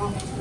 어.